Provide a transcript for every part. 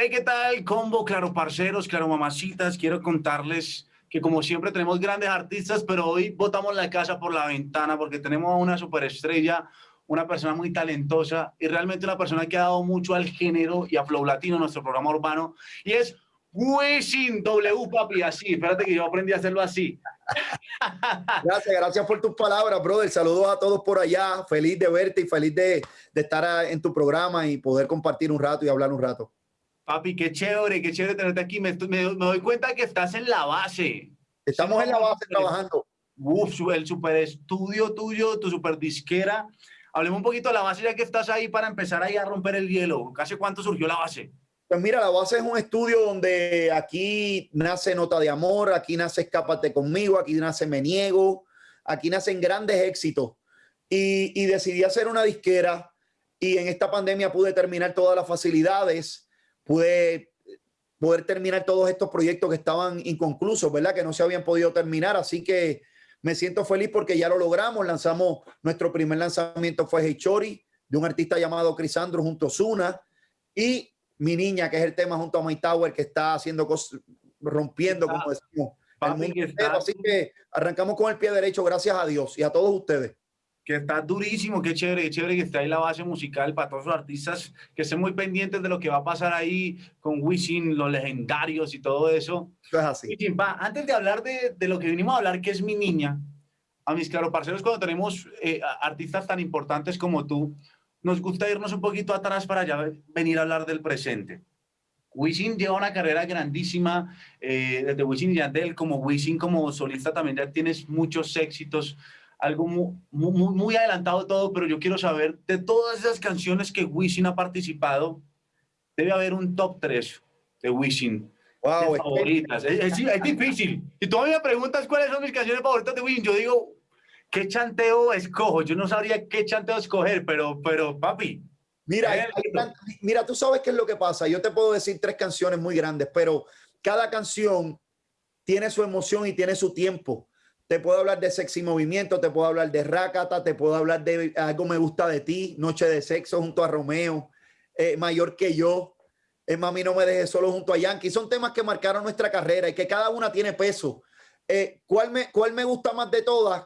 Hey, ¿qué tal? Combo, claro, parceros, claro, mamacitas. Quiero contarles que como siempre tenemos grandes artistas, pero hoy botamos la casa por la ventana porque tenemos a una superestrella, una persona muy talentosa y realmente una persona que ha dado mucho al género y a Flow Latino, nuestro programa urbano, y es Wisin W, papi, así. Espérate que yo aprendí a hacerlo así. Gracias, gracias por tus palabras, brother. Saludos a todos por allá. Feliz de verte y feliz de, de estar en tu programa y poder compartir un rato y hablar un rato. Papi, qué chévere, qué chévere tenerte aquí. Me, me, me doy cuenta que estás en la base. Estamos en la base trabajando. Uf, el super estudio tuyo, tu super disquera. Hablemos un poquito de la base ya que estás ahí para empezar ahí a romper el hielo. ¿Hace cuánto surgió la base? Pues mira, la base es un estudio donde aquí nace Nota de Amor, aquí nace Escápate conmigo, aquí nace Me Niego, aquí nacen grandes éxitos. Y, y decidí hacer una disquera y en esta pandemia pude terminar todas las facilidades, pude poder terminar todos estos proyectos que estaban inconclusos, ¿verdad? Que no se habían podido terminar. Así que me siento feliz porque ya lo logramos. Lanzamos, nuestro primer lanzamiento fue Hey Chori, de un artista llamado Crisandro junto a Zuna. Y mi niña, que es el tema junto a My Tower, que está haciendo cosas, rompiendo, como decimos. Así que arrancamos con el pie derecho, gracias a Dios y a todos ustedes. Que está durísimo, qué chévere, qué chévere que está ahí la base musical para todos los artistas que estén muy pendientes de lo que va a pasar ahí con Wisin, los legendarios y todo eso. Es así. Va, antes de hablar de, de, lo que vinimos a hablar, que es mi niña, a mis claro parceros, cuando tenemos eh, artistas tan importantes como tú, nos gusta irnos un poquito atrás para ya venir a hablar del presente. Wisin lleva una carrera grandísima, eh, desde Wisin y Yandel, como Wisin como solista también ya tienes muchos éxitos, algo muy, muy, muy adelantado todo, pero yo quiero saber, de todas esas canciones que Wisin ha participado, debe haber un top 3 de Wisin. Wow, de favoritas. Es, es, es, difícil. Y tú me preguntas cuáles son mis canciones favoritas de Wisin, yo digo, ¿qué chanteo escojo? Yo no sabría qué chanteo escoger, pero, pero papi. Mira, hay, hay, mira, tú sabes qué es lo que pasa. Yo te puedo decir tres canciones muy grandes, pero cada canción tiene su emoción y tiene su tiempo. Te puedo hablar de Sexy Movimiento, te puedo hablar de Rakata, te puedo hablar de Algo Me Gusta de Ti, Noche de Sexo junto a Romeo, eh, Mayor que Yo, eh, Mami No Me Deje Solo junto a Yankee. Son temas que marcaron nuestra carrera y que cada una tiene peso. Eh, ¿cuál, me, ¿Cuál me gusta más de todas?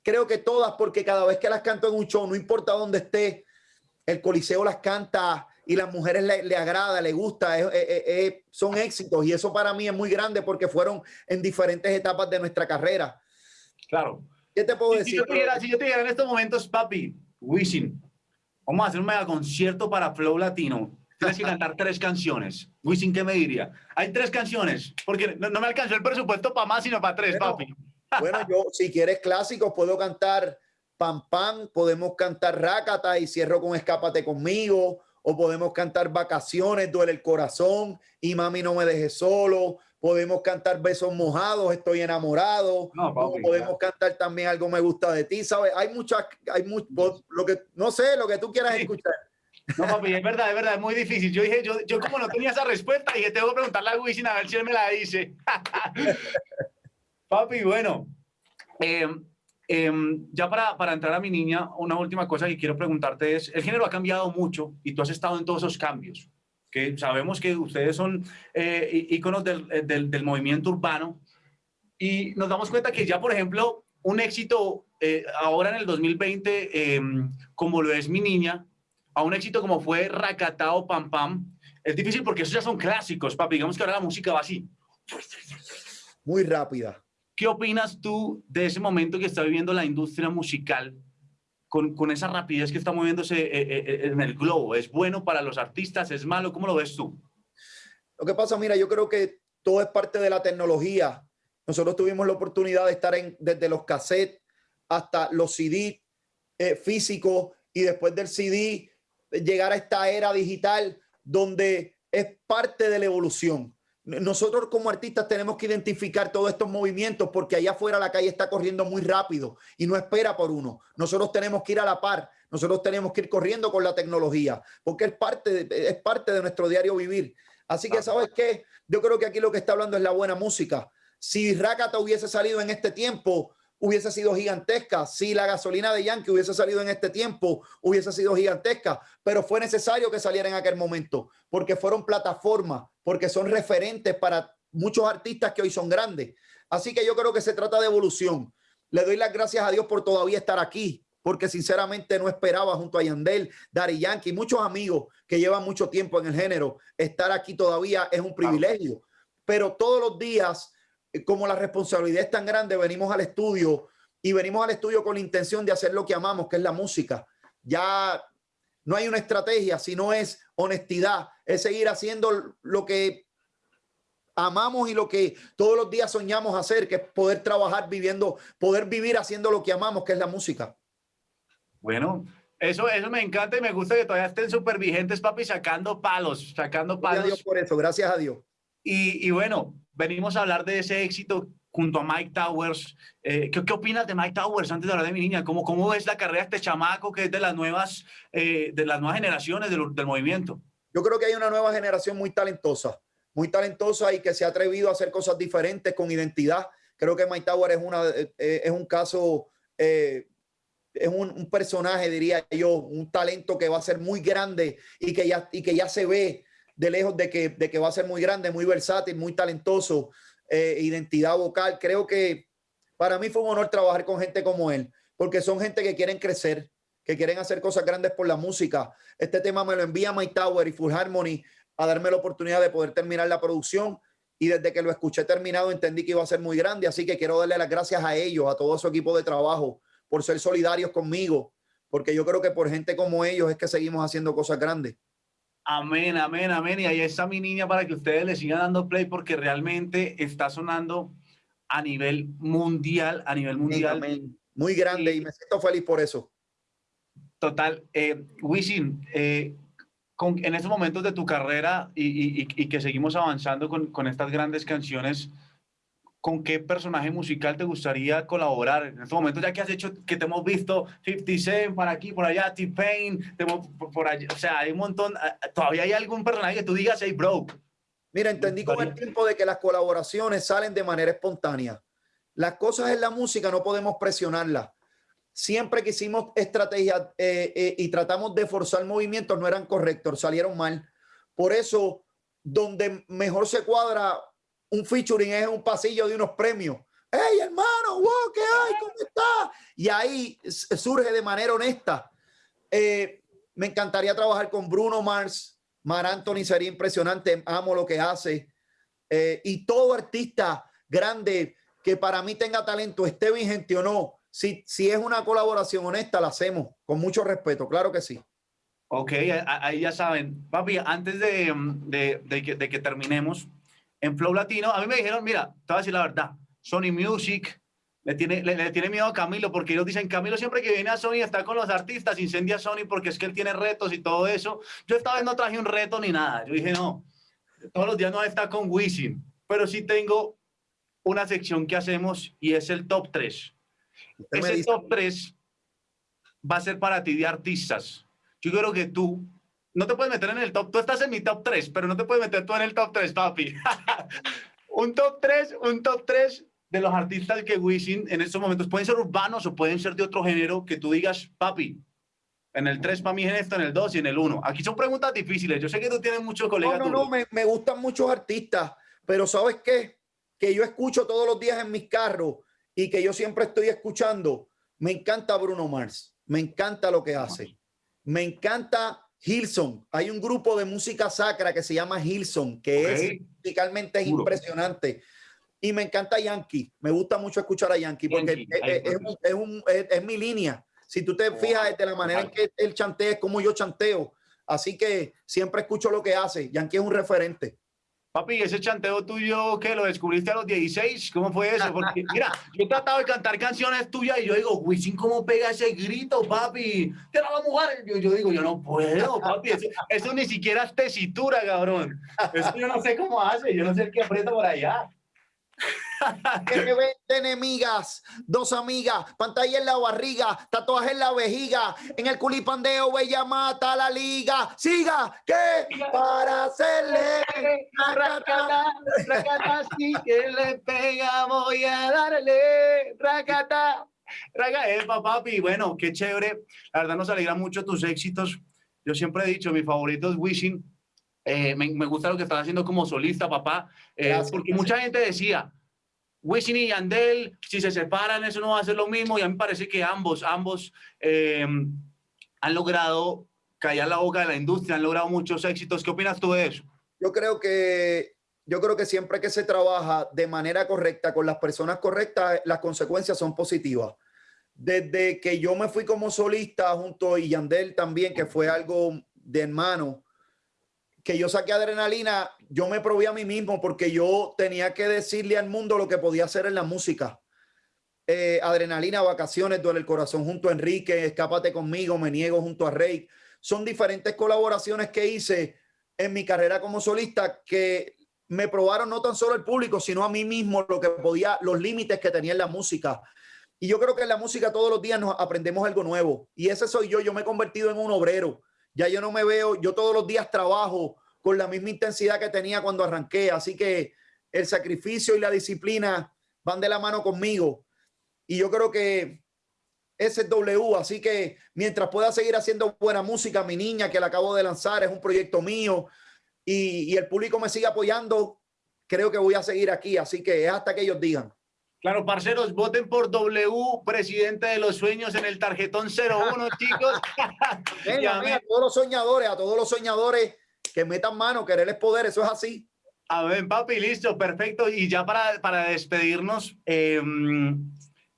creo que todas, porque cada vez que las canto en un show, no importa dónde esté, el coliseo las canta y las mujeres le, le agrada, le gusta, son éxitos y eso para mí es muy grande porque fueron en diferentes etapas de nuestra carrera. Claro. ¿Qué te puedo si, decir? Si yo, te dijera, si yo en estos momentos, papi, Wisin, vamos a hacer un mega concierto para Flow Latino. Tienes que cantar tres canciones. Wisin, ¿qué me diría? Hay tres canciones, porque no, no me alcanzó el presupuesto para más, sino para tres, Pero, papi. Bueno, yo, si quieres clásicos, puedo cantar Pam Pam, podemos cantar Rácata y cierro con Escápate conmigo, o podemos cantar Vacaciones, Duele el Corazón y Mami No Me Deje Solo, podemos cantar Besos Mojados, Estoy Enamorado, no, papi, podemos claro. cantar también Algo Me Gusta de Ti, ¿sabes? Hay muchas, hay mucho, lo que, no sé, lo que tú quieras sí. escuchar. No, papi, es verdad, es verdad, es muy difícil. Yo dije, yo, yo como no tenía esa respuesta, dije, tengo que preguntarle a Wisin a ver si él me la dice. Papi, bueno, eh, eh, ya para, para, entrar a mi niña, una última cosa que quiero preguntarte es, el género ha cambiado mucho y tú has estado en todos esos cambios, que sabemos que ustedes son eh, íconos del, del, del, movimiento urbano y nos damos cuenta que ya, por ejemplo, un éxito eh, ahora en el 2020, em, como lo es mi niña, a un éxito como fue Racatao Pam Pam, es difícil porque esos ya son clásicos, papi, digamos que ahora la música va así. Muy rápida. ¿Qué opinas tú de ese momento que está viviendo la industria musical con, con esa rapidez que está moviéndose eh, eh, en el globo? ¿Es bueno para los artistas? ¿Es malo? ¿Cómo lo ves tú? Lo que pasa, mira, yo creo que todo es parte de la tecnología. Nosotros tuvimos la oportunidad de estar desde los cassettes hasta los CD eh, físicos y después del CD llegar a esta era digital donde es parte de la evolución nosotros como artistas tenemos que identificar todos estos movimientos porque allá afuera la calle está corriendo muy rápido y no espera por uno. Nosotros tenemos que ir a la par, nosotros tenemos que ir corriendo con la tecnología porque es parte de, es parte de nuestro diario vivir. Así que, ¿sabes qué? Yo creo que aquí lo que está hablando es la buena música. Si Rakata hubiese salido en este tiempo, hubiese sido gigantesca. Si la gasolina de Yankee hubiese salido en este tiempo, hubiese sido gigantesca. Pero fue necesario que saliera en aquel momento porque fueron plataformas, porque son referentes para muchos artistas que hoy son grandes. Así que yo creo que se trata de evolución. Le doy las gracias a Dios por todavía estar aquí, porque sinceramente no esperaba junto a Yandel, Dari Yankee, muchos amigos que llevan mucho tiempo en el género, estar aquí todavía es un privilegio. Pero todos los días, como la responsabilidad es tan grande, venimos al estudio y venimos al estudio con la intención de hacer lo que amamos, que es la música. Ya no hay una estrategia, sino es honestidad, es seguir haciendo lo que amamos y lo que todos los días soñamos hacer, que es poder trabajar viviendo, poder vivir haciendo lo que amamos, que es la música. Bueno, eso, eso me encanta y me gusta que todavía estén súper vigentes, papi, sacando palos, sacando palos. Gracias a Dios por eso, gracias a Dios. Y, y, bueno, venimos a hablar de ese éxito junto a Mike Towers. Eh, ¿qué, ¿qué, opinas de Mike Towers antes de hablar de mi niña? ¿Cómo, cómo ves la carrera de este chamaco que es de las nuevas, eh, de las nuevas generaciones del, del movimiento? Yo creo que hay una nueva generación muy talentosa muy talentosa y que se ha atrevido a hacer cosas diferentes con identidad. Creo que Mike Tower es, una, eh, es un caso, eh, es un, un, personaje, diría yo, un talento que va a ser muy grande y que ya, y que ya se ve de lejos de que, de que va a ser muy grande, muy versátil, muy talentoso, eh, identidad vocal. Creo que para mí fue un honor trabajar con gente como él, porque son gente que quieren crecer, que quieren hacer cosas grandes por la música. Este tema me lo envía Mike Tower y Full Harmony a darme la oportunidad de poder terminar la producción y desde que lo escuché terminado entendí que iba a ser muy grande, así que quiero darle las gracias a ellos, a todo su equipo de trabajo, por ser solidarios conmigo, porque yo creo que por gente como ellos es que seguimos haciendo cosas grandes. Amén, amén, amén. Y ahí está mi niña para que ustedes le sigan dando play porque realmente está sonando a nivel mundial, a nivel mundial. Amén. Muy grande y, y me siento feliz por eso. Total. Eh, Wisin, eh, con, en estos momentos de tu carrera y, y, y que seguimos avanzando con, con, estas grandes canciones, ¿con qué personaje musical te gustaría colaborar? En estos momentos, ya que has hecho, que te hemos visto 50 Cent para aquí, por allá, T-Pain, por, por allá, o sea, hay un montón, ah, ¿todavía hay algún personaje que tú digas, hey, bro? Mira, entendí con el tiempo de que las colaboraciones salen de manera espontánea. Las cosas en la música no podemos presionarlas siempre que hicimos estrategias eh, eh, y tratamos de forzar movimientos no eran correctos, salieron mal. Por eso, donde mejor se cuadra un featuring es un pasillo de unos premios. ¡Hey, hermano! ¡Wow! ¿Qué hay? ¿Cómo está? Y ahí surge de manera honesta. Eh, me encantaría trabajar con Bruno Mars. Mar Anthony sería impresionante. Amo lo que hace. Eh, y todo artista grande que para mí tenga talento, esté vigente o no, si, si es una colaboración honesta, la hacemos con mucho respeto, claro que sí. Ok, ahí ya saben. Papi, antes de, de, de, que, de, que, terminemos, en Flow Latino, a mí me dijeron, mira, te voy a decir la verdad, Sony Music le tiene, le, le, tiene miedo a Camilo porque ellos dicen, Camilo siempre que viene a Sony está con los artistas, incendia a Sony porque es que él tiene retos y todo eso. Yo esta vez no traje un reto ni nada. Yo dije, no, todos los días no está con Wisin, pero sí tengo una sección que hacemos y es el top 3 ese top 3 va a ser para ti de artistas. Yo creo que tú no te puedes meter en el top, tú estás en mi top 3, pero no te puedes meter tú en el top 3, papi. un top 3, un top 3 de los artistas que Wisin en estos momentos pueden ser urbanos o pueden ser de otro género que tú digas, papi, en el 3 para mí en esto, en el 2 y en el 1. Aquí son preguntas difíciles. Yo sé que tú tienes muchos colegas. No, no, no, me, me gustan muchos artistas, pero ¿sabes qué? Que yo escucho todos los días en mis carros y que yo siempre estoy escuchando, me encanta Bruno Mars, me encanta lo que hace, me encanta Hilson. Hay un grupo de música sacra que se llama Hilson, que okay. es musicalmente es impresionante. Y me encanta Yankee, me gusta mucho escuchar a Yankee porque Yankee. Es, es, un, es, un, es, mi línea. Si tú te fijas de la manera en que él chantea, es como yo chanteo. Así que siempre escucho lo que hace. Yankee es un referente. Papi, ese chanteo tuyo, que lo descubriste a los 16? ¿Cómo fue eso? Porque, mira, yo he tratado de cantar canciones tuyas y yo digo, Wisin, ¿cómo pega ese grito, papi? ¡Te la mujer! Yo, yo digo, yo no puedo, papi. Eso, eso, ni siquiera es tesitura, cabrón. Eso yo no sé cómo hace. Yo no sé el que aprieta por allá. Enemigas, dos amigas, pantalla en la barriga, tatuaje en la vejiga, en el culipandeo bella mata la liga. Siga, que para hacerle racata, racata, sí que le pega, voy a darle racata. Raga, eh, papi, bueno, qué chévere. La verdad nos alegra mucho tus éxitos. Yo siempre he dicho, mi favorito es Wishing. Eh, me, me, gusta lo que estás haciendo como solista, papá. Eh, porque mucha gente decía, Wisin y Yandel, si se separan, eso no va a ser lo mismo. Y a mí me parece que ambos, ambos eh, han logrado callar la boca de la industria, han logrado muchos éxitos. ¿Qué opinas tú de eso? Yo creo que, yo creo que siempre que se trabaja de manera correcta, con las personas correctas, las consecuencias son positivas. Desde que yo me fui como solista junto a Yandel también, que fue algo de hermano, que yo saqué adrenalina, yo me probé a mí mismo porque yo tenía que decirle al mundo lo que podía hacer en la música. Eh, adrenalina, vacaciones, duele el corazón junto a Enrique, escápate conmigo, me niego junto a Rey. Son diferentes colaboraciones que hice en mi carrera como solista que me probaron no tan solo el público, sino a mí mismo lo que podía, los límites que tenía en la música. Y yo creo que en la música todos los días nos aprendemos algo nuevo. Y ese soy yo, yo me he convertido en un obrero ya yo no me veo, yo todos los días trabajo con la misma intensidad que tenía cuando arranqué. Así que el sacrificio y la disciplina van de la mano conmigo. Y yo creo que ese es W. Así que mientras pueda seguir haciendo buena música, mi niña que la acabo de lanzar es un proyecto mío y, el público me sigue apoyando, creo que voy a seguir aquí. Así que es hasta que ellos digan. Claro, parceros, voten por W, presidente de los sueños en el tarjetón 01, chicos. Venga, mira, a todos los soñadores, a todos los soñadores que metan mano, querer es poder, eso es así. A ver, papi, listo, perfecto. Y ya para, para despedirnos, eh,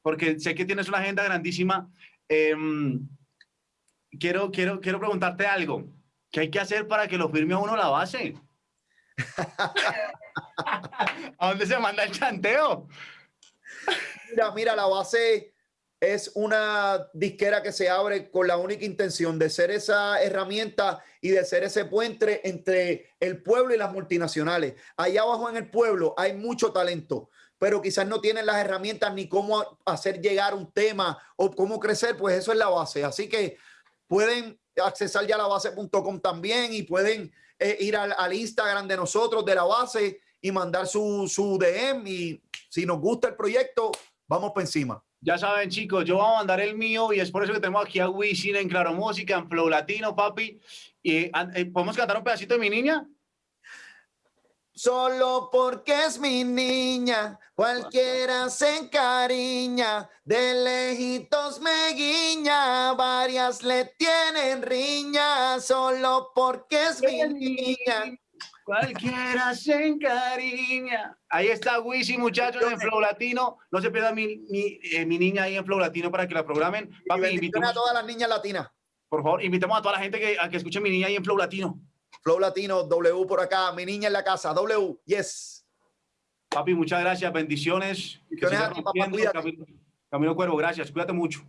porque sé que tienes una agenda grandísima, eh, quiero, quiero, quiero preguntarte algo. ¿Qué hay que hacer para que lo firme a uno la base? ¿A dónde se manda el chanteo? Mira, mira, la base es una disquera que se abre con la única intención de ser esa herramienta y de ser ese puente entre el pueblo y las multinacionales. Allá abajo en el pueblo hay mucho talento, pero quizás no tienen las herramientas ni cómo hacer llegar un tema o cómo crecer, pues eso es la base. Así que pueden accesar ya la base.com también y pueden eh, ir al, al Instagram de nosotros, de la base, y mandar su, su DM y si nos gusta el proyecto, vamos por encima. Ya saben, chicos, yo voy a mandar el mío y es por eso que tenemos aquí a Wisin en Claro Música, en Flow Latino, papi. Y, eh, ¿Podemos cantar un pedacito de mi niña? Solo porque es mi niña, cualquiera se encariña, de lejitos me guiña, varias le tienen riña, solo porque es mi niña. Cualquiera se encariña. Ahí está Wisi, muchachos, en Flow Latino. No se pierdan mi, mi, eh, mi, niña ahí en Flow Latino para que la programen. Papi, invitemos a todas las niñas latinas. Por favor, invitemos a toda la gente que, a que escuche mi niña ahí en Flow Latino. Flow Latino, W por acá, mi niña en la casa, W, yes. Papi, muchas gracias, bendiciones. bendiciones a ti, papá, Camilo, Camilo Cuervo, gracias, cuídate mucho.